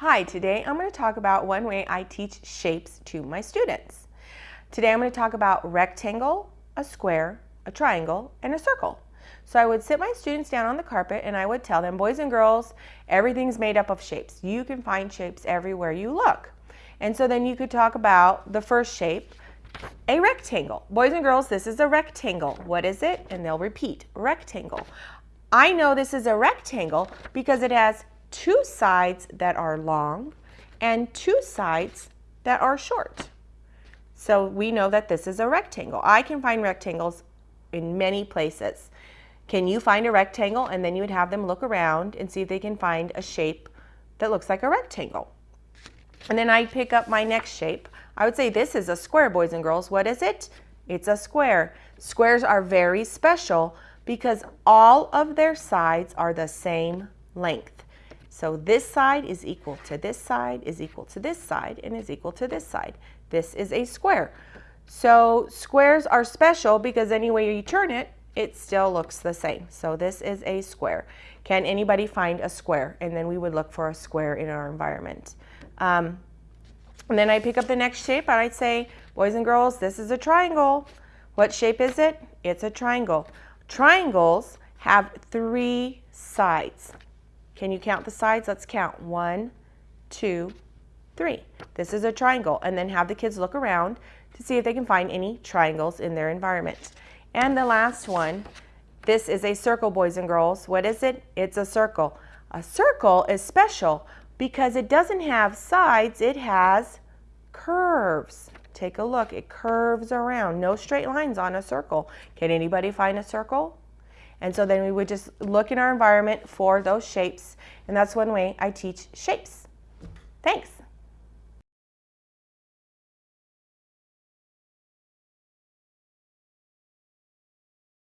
Hi, today I'm going to talk about one way I teach shapes to my students. Today I'm going to talk about rectangle, a square, a triangle, and a circle. So I would sit my students down on the carpet and I would tell them, boys and girls, everything's made up of shapes. You can find shapes everywhere you look. And so then you could talk about the first shape, a rectangle. Boys and girls, this is a rectangle. What is it? And they'll repeat, rectangle. I know this is a rectangle because it has two sides that are long and two sides that are short. So we know that this is a rectangle. I can find rectangles in many places. Can you find a rectangle? And then you would have them look around and see if they can find a shape that looks like a rectangle. And then I pick up my next shape. I would say this is a square, boys and girls. What is it? It's a square. Squares are very special because all of their sides are the same length. So this side is equal to this side, is equal to this side, and is equal to this side. This is a square. So squares are special because any way you turn it, it still looks the same. So this is a square. Can anybody find a square? And then we would look for a square in our environment. Um, and then I pick up the next shape and I'd say, boys and girls, this is a triangle. What shape is it? It's a triangle. Triangles have three sides. Can you count the sides? Let's count. One, two, three. This is a triangle. And then have the kids look around to see if they can find any triangles in their environment. And the last one, this is a circle, boys and girls. What is it? It's a circle. A circle is special because it doesn't have sides, it has curves. Take a look, it curves around. No straight lines on a circle. Can anybody find a circle? And so then we would just look in our environment for those shapes. And that's one way I teach shapes. Thanks.